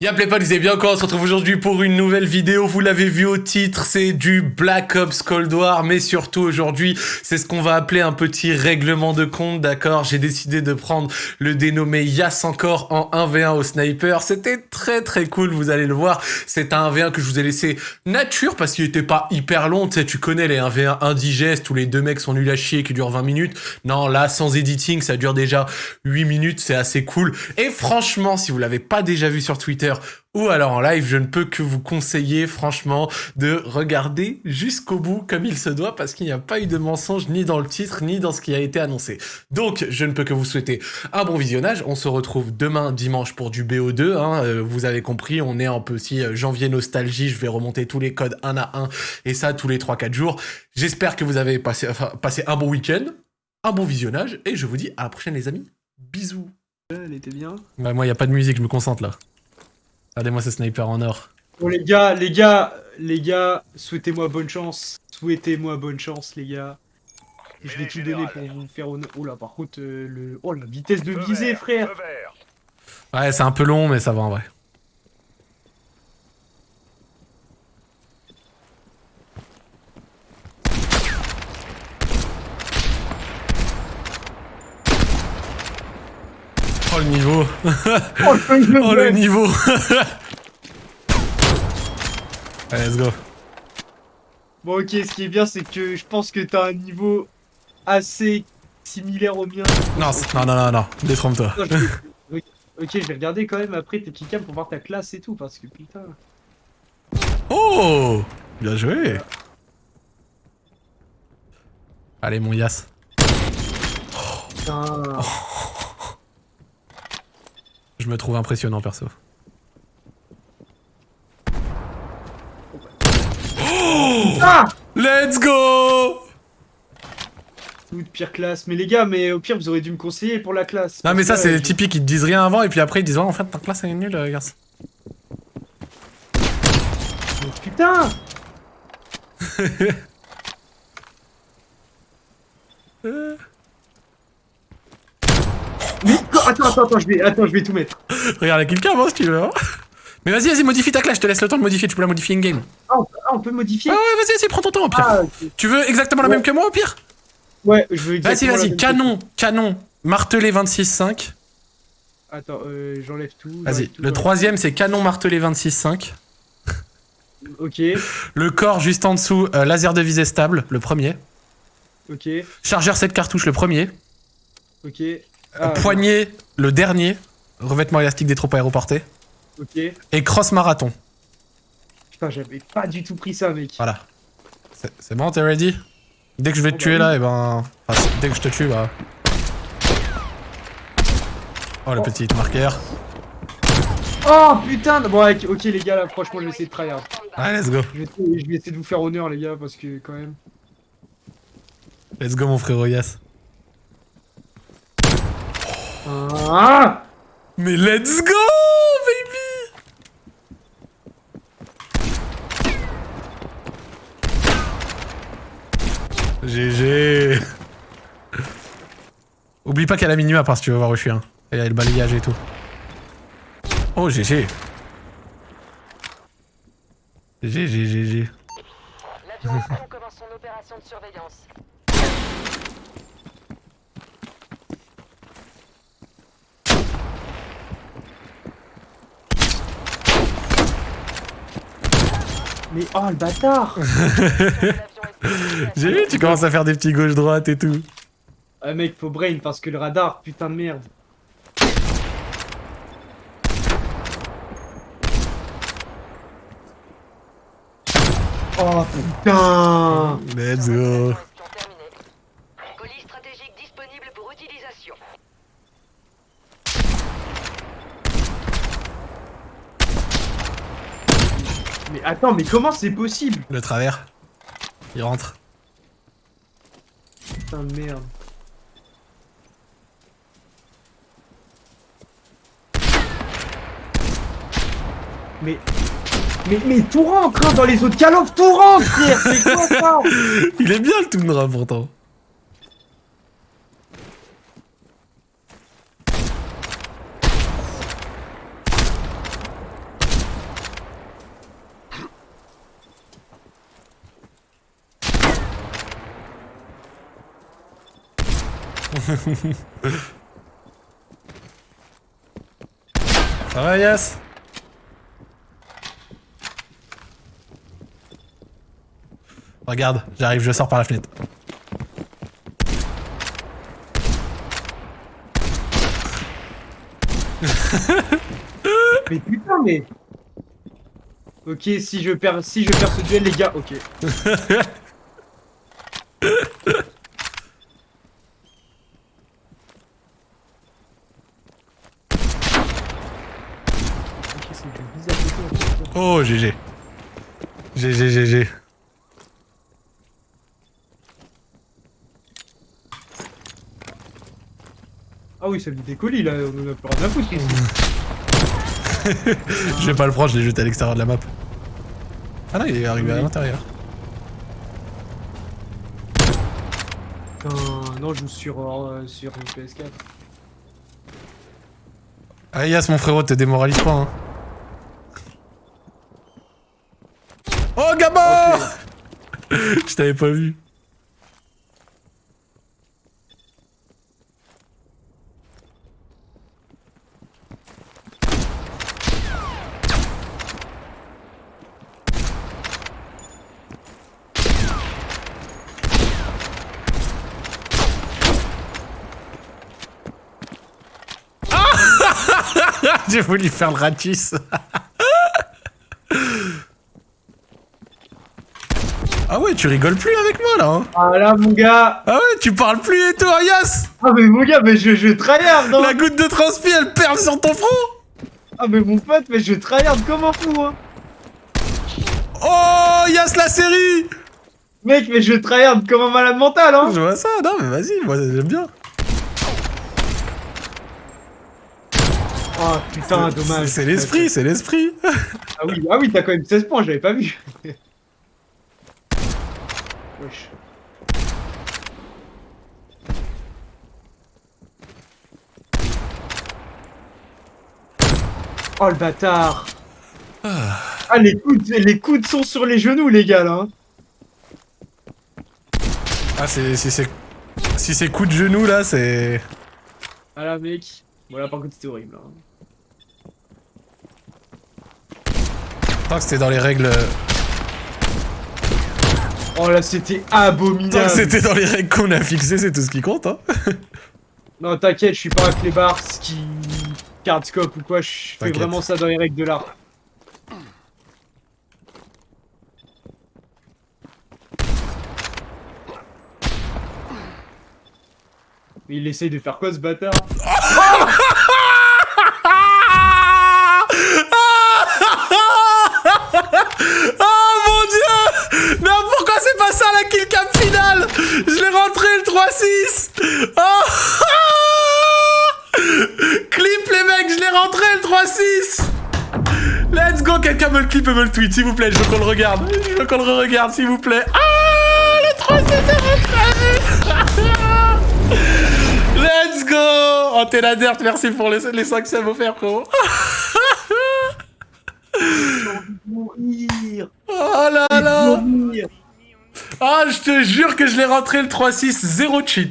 Y'a pas, vous allez bien encore, on se retrouve aujourd'hui pour une nouvelle vidéo, vous l'avez vu au titre, c'est du Black Ops Cold War, mais surtout aujourd'hui, c'est ce qu'on va appeler un petit règlement de compte, d'accord? J'ai décidé de prendre le dénommé Yas encore en 1v1 au sniper, c'était très très cool, vous allez le voir, c'est un 1v1 que je vous ai laissé nature, parce qu'il était pas hyper long, tu sais, tu connais les 1v1 indigestes, où les deux mecs sont nuls à chier, qui durent 20 minutes, non, là, sans editing, ça dure déjà 8 minutes, c'est assez cool, et franchement, si vous l'avez pas déjà vu sur Twitter, ou alors en live, je ne peux que vous conseiller franchement de regarder jusqu'au bout comme il se doit parce qu'il n'y a pas eu de mensonge ni dans le titre ni dans ce qui a été annoncé. Donc je ne peux que vous souhaiter un bon visionnage. On se retrouve demain dimanche pour du BO2. Hein. Euh, vous avez compris, on est un peu aussi euh, janvier nostalgie. Je vais remonter tous les codes un à un et ça tous les 3-4 jours. J'espère que vous avez passé, passé un bon week-end, un bon visionnage et je vous dis à la prochaine les amis. Bisous. Elle était bien. Bah moi, il n'y a pas de musique, je me concentre là. Regardez-moi ce sniper en or. Bon les gars, les gars, les gars, souhaitez-moi bonne chance. Souhaitez-moi bonne chance les gars. Je vais tout donner pour vous faire honneur. Oh là par contre, euh, le... oh la vitesse de visée frère Ouais c'est un peu long mais ça va en vrai. Oh le niveau. Oh le, niveau. Allez, let's go. Bon ok, ce qui est bien c'est que je pense que t'as un niveau assez similaire au mien. Non, non, non, non, non, détrompe-toi. ok, je vais regarder quand même après tes petits pour voir ta classe et tout, parce que putain... Oh! Bien joué. Allez, mon Yas. Putain... Je me trouve impressionnant perso. Oh ah Let's go de pire classe. Mais les gars, mais au pire, vous aurez dû me conseiller pour la classe. Non, mais ça, c'est typique. Ils te disent rien avant et puis après, ils disent oh, en fait, ta classe, elle est nulle, euh, garçon. Mais putain attends, attends, attends, je vais, attends, je vais tout mettre. Regarde, quelqu'un avant si tu veux. Hein. Mais vas-y, vas-y, modifie ta classe, je te laisse le temps de modifier, tu peux la modifier in-game. Ah, on peut modifier Ah ouais, vas-y, vas-y, prends ton temps au pire. Ah, tu veux exactement la même que moi au pire? Ouais, je veux exactement Vas-y, vas-y, canon, canon, martelé 26-5. Attends, euh, j'enlève tout. Vas-y, le troisième c'est canon martelé 26-5. Ok. Le corps juste en dessous, euh, laser de visée stable, le premier. Ok. Chargeur 7 cartouches, le premier. Ok. Ah, Poignet, le dernier. Revêtement élastique des troupes aéroportées. Ok. Et cross marathon. Putain, j'avais pas du tout pris ça, mec. Voilà. C'est bon, t'es ready? Dès que je vais te oh, tuer bah là, et ben... Enfin, dès que je te tue, bah... Oh, le oh. petit marqueur. Oh putain Bon, ok les gars, là, franchement, je vais essayer de tryhard. Allez, let's go. Je vais, essayer, de vous faire honneur, les gars, parce que, quand même... Let's go, mon frère Yas. Ah Mais let's go, baby GG Oublie pas qu'elle a minima parce que tu vas voir où je suis. Hein. A le balayage et tout. Oh, GG GG, GG. L'avion commence son opération de surveillance. Mais oh le bâtard J'ai vu, tu commences à faire des petits gauche-droite et tout. Ah mec, faut brain parce que le radar, putain de merde. Oh putain Let's go Mais attends, mais comment c'est possible? Le travers. Il rentre. Putain de merde. Mais... Mais, mais tout rentre hein, dans les autres Call tout rentre frère C'est quoi ça? Il est bien le Tundra pourtant. Ça va, Yas Regarde, j'arrive, je sors par la fenêtre. Mais putain, mais. Ok, si je perds, si je perds ce duel, les gars, ok. Ok, c'est du bizarre de tout, en fait. Oh, GG. GG, GG. Ah oui, ça me décolle là, on en a plus rien à foutre ici. Je vais pas le prendre, je l'ai jeté à l'extérieur de la map. Ah non, il est arrivé à l'intérieur. Putain, non, je joue sur, euh, sur une PS4. Ah, Yas, mon frérot, te démoralise pas, hein. Oh, gamin Ok. Je t'avais pas vu. Ah J'ai voulu faire le ratis. ah ouais, tu rigoles plus avec moi là. Hein Ah là, mon gars ah ouais, tu parles plus et tout, hein, Yas Ah mais mon gars, mais je, je tryhard, non La goutte de transpi, elle perle sur ton front Ah mais mon pote, mais je tryhard comme un fou, hein Oh, Yas, la série Mec, mais je tryhard comme un malade mental, hein Je vois ça, non mais vas-y, moi j'aime bien. Oh putain, dommage. C'est l'esprit, c'est l'esprit. Ah oui, ah oui, t'as quand même 16 points, j'avais pas vu. Wesh. Oh le bâtard Ah les coudes, les coudes sont sur les genoux les gars là hein. Ah, c'est, si c'est... Si c'est coup de genou là, c'est... Ah là mec Voilà par contre c'était horrible hein. Tant que c'était dans les règles... Oh là c'était abominable c'était dans les règles qu'on a fixées, c'est tout ce qui compte, hein. Non t'inquiète, je suis pas un clébard qui... Cardscope ou quoi, je fais vraiment ça dans les règles de l'art. Mais il essaye de faire quoi ce bâtard Oh mon dieu Mais pourquoi c'est pas ça la kill cam finale. Je l'ai rentré le 3-6 Oh. Clip les mecs, je l'ai rentré le 3-6 Let's go, quelqu'un me le clip et me le tweet, s'il vous plaît, je veux qu'on le regarde. Je veux qu'on le regarde, s'il vous plaît. Ah Le 3-6 est rentré. Let's go. Oh t'es la dirt, merci pour les, les 5 subs offerts, frérot. Mourir. Oh là là Ah, je te jure que je l'ai rentré le 3-6, zéro cheat. hein.